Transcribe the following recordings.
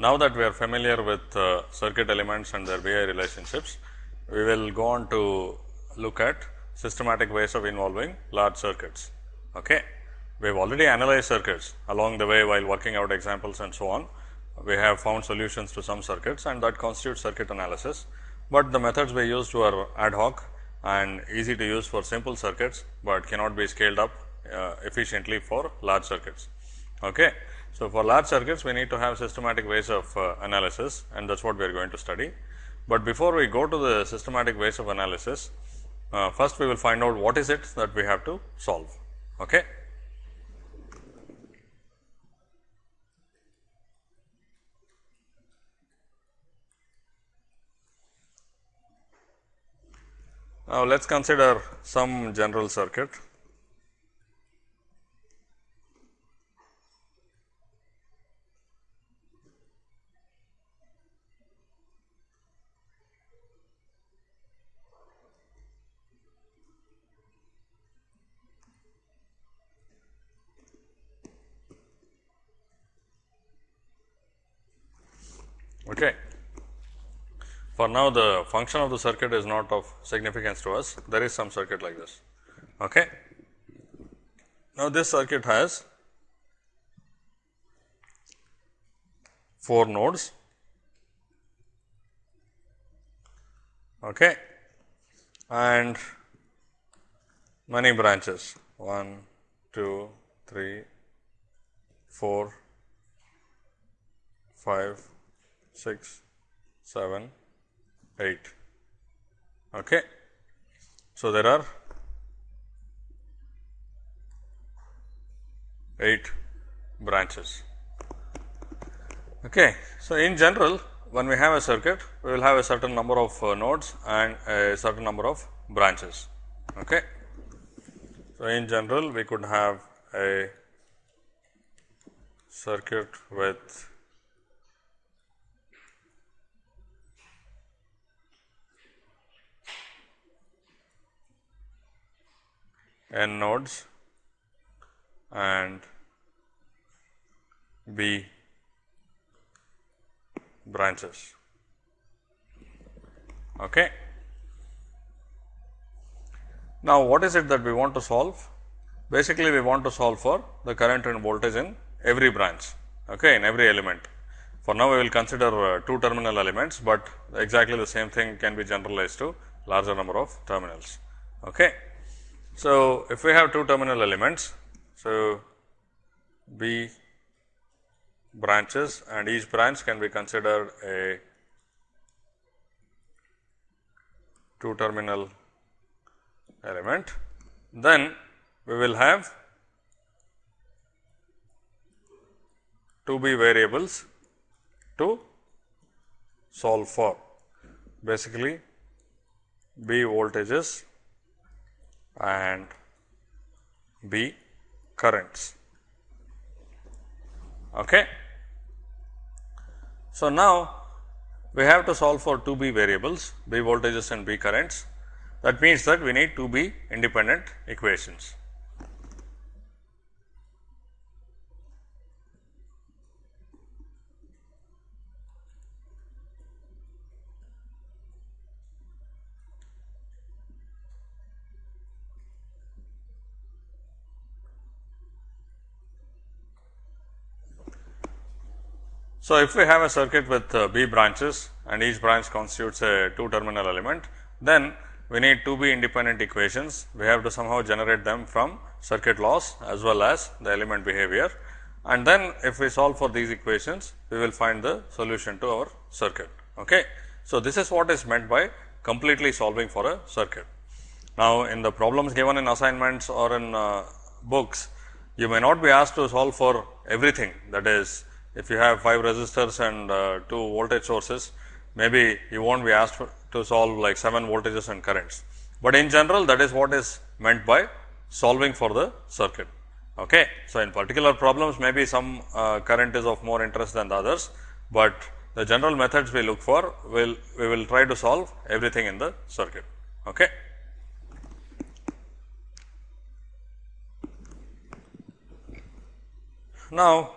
now that we are familiar with uh, circuit elements and their VI relationships, we will go on to look at systematic ways of involving large circuits. Okay. We have already analyzed circuits along the way while working out examples and so on. We have found solutions to some circuits and that constitutes circuit analysis, but the methods we used were ad hoc and easy to use for simple circuits, but cannot be scaled up uh, efficiently for large circuits. Okay. So, for large circuits we need to have systematic ways of uh, analysis and that is what we are going to study. But before we go to the systematic ways of analysis, uh, first we will find out what is it that we have to solve. Okay. Now, let us consider some general circuit. Okay. For now, the function of the circuit is not of significance to us. There is some circuit like this. Okay. Now, this circuit has four nodes. Okay. And many branches 1, 2, 3, 4, 5, 6, 7, 8. Okay. So, there are 8 branches. Okay. So, in general when we have a circuit, we will have a certain number of uh, nodes and a certain number of branches. Okay. So, in general we could have a circuit with n nodes and b branches. Okay. Now, what is it that we want to solve? Basically, we want to solve for the current and voltage in every branch, okay, in every element. For now, we will consider uh, two terminal elements, but exactly the same thing can be generalized to larger number of terminals. Okay. So, if we have two terminal elements, so B branches and each branch can be considered a two terminal element, then we will have two B variables to solve for. Basically B voltages and B currents. Okay. So, now we have to solve for two B variables B voltages and B currents that means that we need two B independent equations. So, if we have a circuit with uh, B branches and each branch constitutes a two terminal element, then we need two B independent equations. We have to somehow generate them from circuit laws as well as the element behavior. And then if we solve for these equations, we will find the solution to our circuit. Okay. So, this is what is meant by completely solving for a circuit. Now, in the problems given in assignments or in uh, books, you may not be asked to solve for everything that is if you have 5 resistors and uh, 2 voltage sources, maybe you will not be asked to solve like 7 voltages and currents. But in general that is what is meant by solving for the circuit. Okay. So, in particular problems maybe some uh, current is of more interest than the others, but the general methods we look for will we will try to solve everything in the circuit. Okay. Now,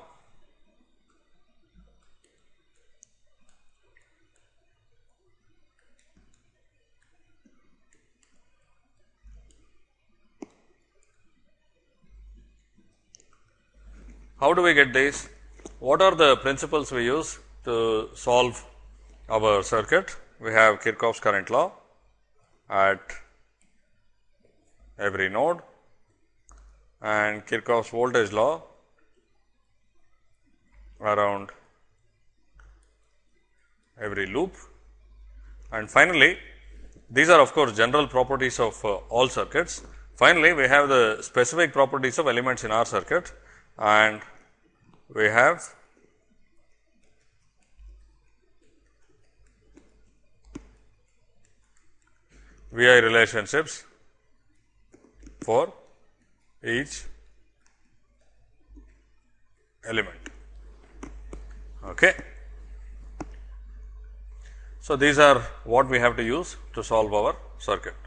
How do we get these? What are the principles we use to solve our circuit? We have Kirchhoff's current law at every node and Kirchhoff's voltage law around every loop. And finally, these are of course general properties of uh, all circuits. Finally, we have the specific properties of elements in our circuit and we have VI relationships for each element. Okay. So, these are what we have to use to solve our circuit.